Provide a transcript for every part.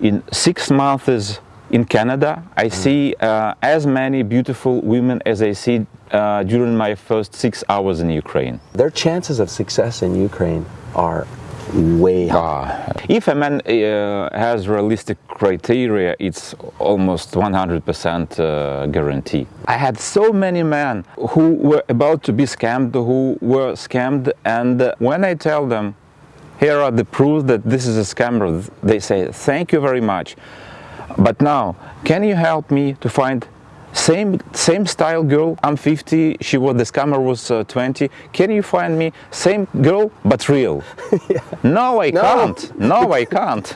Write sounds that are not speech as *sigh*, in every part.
in six months in Canada, I see uh, as many beautiful women as I see uh, during my first six hours in Ukraine. Their chances of success in Ukraine are way high. Uh, if a man uh, has realistic criteria, it's almost 100% uh, guarantee. I had so many men who were about to be scammed, who were scammed, and when I tell them, here are the proofs that this is a scammer, they say, thank you very much. But now, can you help me to find same same style girl? I'm 50. She was the scammer was uh, 20. Can you find me same girl but real? *laughs* yeah. No, I No. can't. No, I *laughs* can't.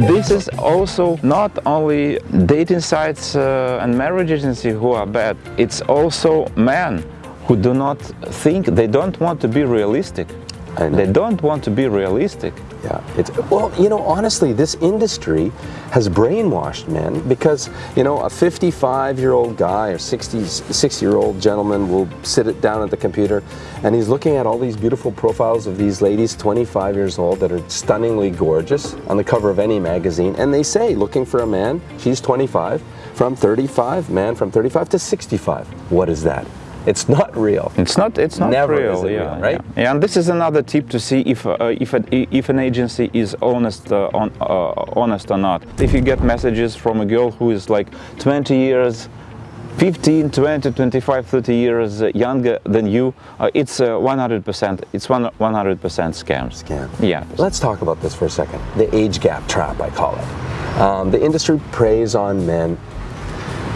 This is also not only dating sites uh, and marriage agency who are bad, it's also men who do not think, they don't want to be realistic. They don't want to be realistic. Yeah, it's well, you know, honestly, this industry has brainwashed men because you know a 55-year-old guy or 60 60-year-old gentleman will sit it down at the computer, and he's looking at all these beautiful profiles of these ladies, 25 years old, that are stunningly gorgeous on the cover of any magazine, and they say, looking for a man, she's 25, from 35, man from 35 to 65. What is that? It's not real. It's not. It's not Never real. yeah, real, right? Yeah. And this is another tip to see if uh, if a, if an agency is honest uh, on uh, honest or not. If you get messages from a girl who is like 20 years. 15, 20, 25, 30 years uh, younger than you, uh, it's uh, 100%, it's 100% scam. Scam. Yeah. Let's talk about this for a second. The age gap trap, I call it. Um, the industry preys on men,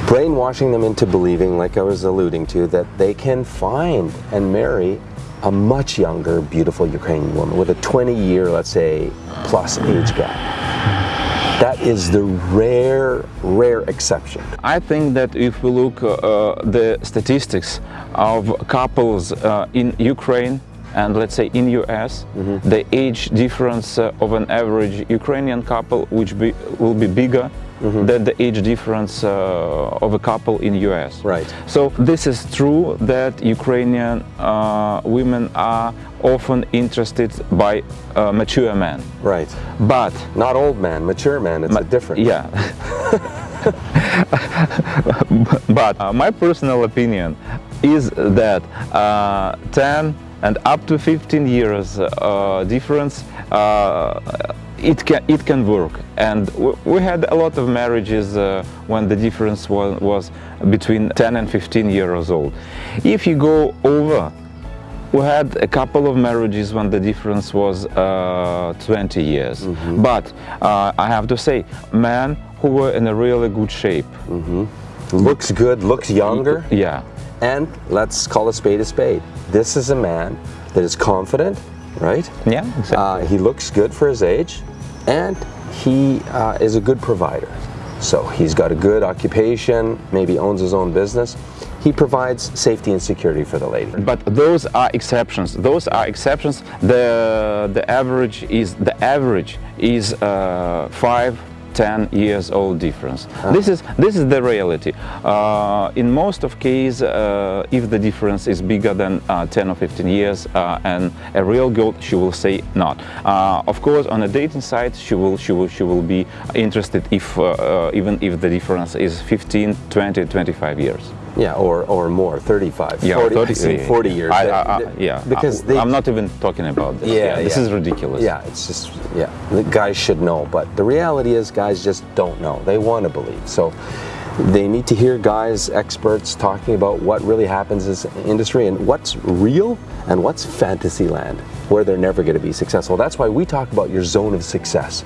brainwashing them into believing, like I was alluding to, that they can find and marry a much younger, beautiful Ukrainian woman with a 20 year, let's say, plus age gap. That is the rare, rare exception. I think that if we look uh, uh, the statistics of couples uh, in Ukraine and let's say in US, the age difference uh, of an average Ukrainian couple which be, will be bigger than the age difference uh, of a couple in US. Right. So this is true that Ukrainian uh, women are often interested by uh, mature men. Right. But Not old man, mature man, it's a different. yeah. *laughs* but uh, my personal opinion is that uh, 10 and up to 15 years uh, difference uh, it can it can work and we had a lot of marriages uh, when the difference was, was between 10 and 15 years old if you go over we had a couple of marriages when the difference was uh, 20 years. But uh, I have to say, men who were in a really good shape. Looks good, looks younger. Yeah, And let's call a spade a spade. This is a man that is confident, right? yeah, exactly. Uh, he looks good for his age, and he uh, is a good provider. So he's got a good occupation, maybe owns his own business. He provides safety and security for the lady. but those are exceptions. Those are exceptions. The the average is the average is uh, five. 10 years old difference. This is this is the reality. Uh, in most of case, uh, if the difference is bigger than uh, 10 or 15 years, uh, and a real girl, she will say not. Uh, of course, on a dating site, she will she will she will be interested if uh, uh, even if the difference is 15, 20, 25 years. Yeah, or, or more, 35, Yeah, 40, 30 I've seen yeah, 40 yeah. years. I, I, I, yeah, because I, they, I'm not even talking about this. Yeah, this yeah. is ridiculous. Yeah, it's just, yeah, the guys should know, but the reality is guys just don't know. They want to believe. So they need to hear guys, experts talking about what really happens in this industry and what's real and what's fantasy land where they're never going to be successful. That's why we talk about your zone of success.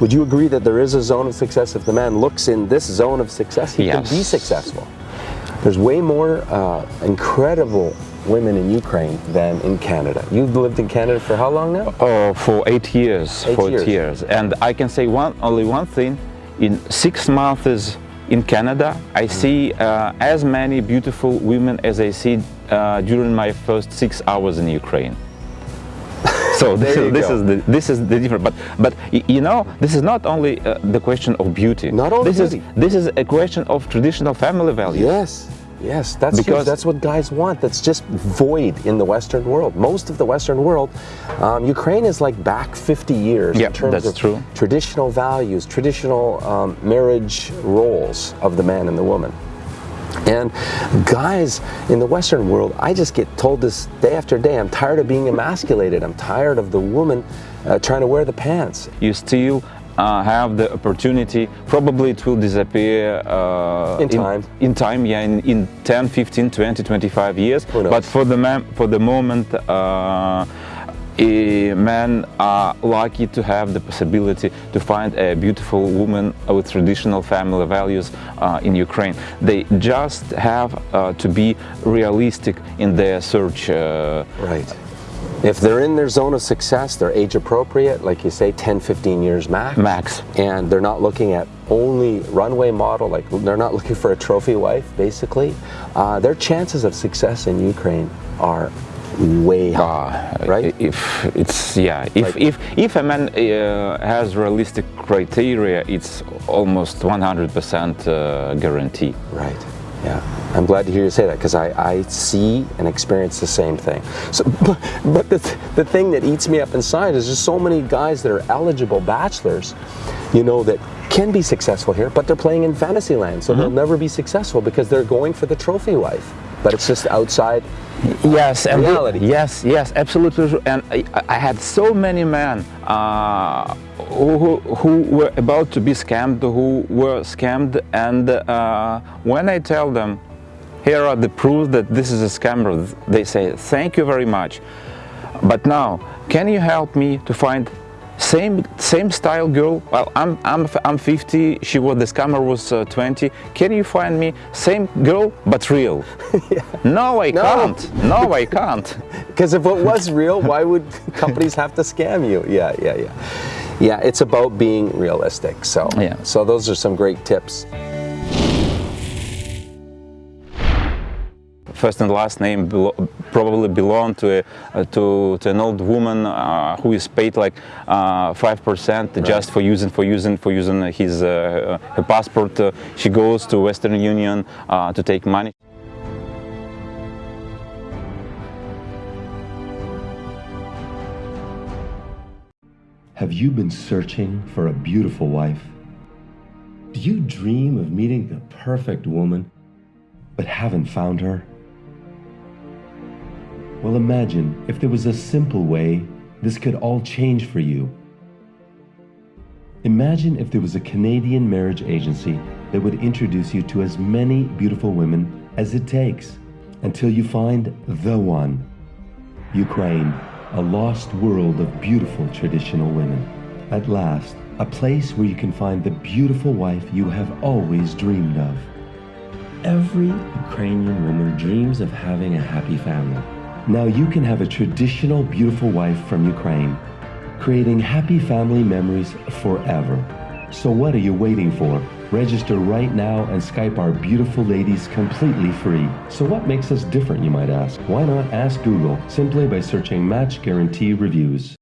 Would you agree that there is a zone of success? If the man looks in this zone of success, he can be successful. There's way more uh, incredible women in Ukraine than in Canada. You've lived in Canada for how long now? Oh, for eight years. Eight for years. eight years. And I can say one only one thing. In six months in Canada, Mm. I see uh, as many beautiful women as I see uh, during my first six hours in Ukraine. So this, is, this is the this is the difference. But but you know this is not only uh, the question of beauty. Not only this beauty. is this is a question of traditional family values. Yes, Yes, that's huge. Because- That's what guys want. That's just void in the Western world. Most of the Western world, um, Ukraine is like back 50 years Yeah, in terms that's of true. traditional values, traditional um, marriage roles of the man and the woman. And guys in the Western world, I just get told this day after day. I'm tired of being emasculated. I'm tired of the woman uh, trying to wear the pants. you still uh, have the opportunity probably it will disappear uh, In time. in, time yeah in, in 10 15 20 25 years but for the for the moment uh, men are lucky to have the possibility to find a beautiful woman with traditional family values uh, in Ukraine. They just have uh, to be realistic in their search. Uh, Right. If they're in their zone of success, they're age appropriate, like you say, 10, 15 years max. Max. And they're not looking at only runway model, like they're not looking for a trophy wife, basically. Uh, their chances of success in Ukraine are way high, Uh, right? If it's yeah, if Like- if if a man uh, has realistic criteria, it's almost 100% uh, guarantee. Right. Yeah. I'm glad to hear you say that because I, I see and experience the same thing. So, but, but the, th- the thing that eats me up inside is there's so many guys that are eligible bachelors, you know, that can be successful here, but they're playing in fantasy land, so they'll never be successful because they're going for the trophy wife. But it's just outside. Yes, and Reality. yes, yes, absolutely. And I, I had so many men uh, who, who were about to be scammed, who were scammed, and uh, when I tell them, here are the proofs that this is a scammer, they say, thank you very much. But now, can you help me to find same same style girl? Well, I'm I'm I'm 50. She was the scammer was uh, 20. Can you find me same girl but real? *laughs* No, I No. can't. No, I can't. *laughs* Because if it was real, why would *laughs* companies have to scam you? Yeah, yeah, yeah. Yeah, it's about being realistic. So, Yeah. so those are some great tips. First and last name belo- probably belong to a, uh, to to an old woman uh, who is paid like uh, five percent just for using for using for using his uh, her passport. Uh, she goes to Western Union uh, to take money. Have you been searching for a beautiful wife? Do you dream of meeting the perfect woman, but haven't found her? Well, imagine if there was a simple way this could all change for you. Imagine if there was a Canadian marriage agency that would introduce you to as many beautiful women as it takes until you find the one. Ukraine, a lost world of beautiful traditional women. At last, a place where you can find the beautiful wife you have always dreamed of. Every Ukrainian woman dreams of having a happy family. Now you can have a traditional beautiful wife from Ukraine, creating happy family memories forever. So what are you waiting for? Register right now and Skype our beautiful ladies completely free. So what makes us different, you might ask? Why not ask Google simply by searching Match Guarantee Reviews?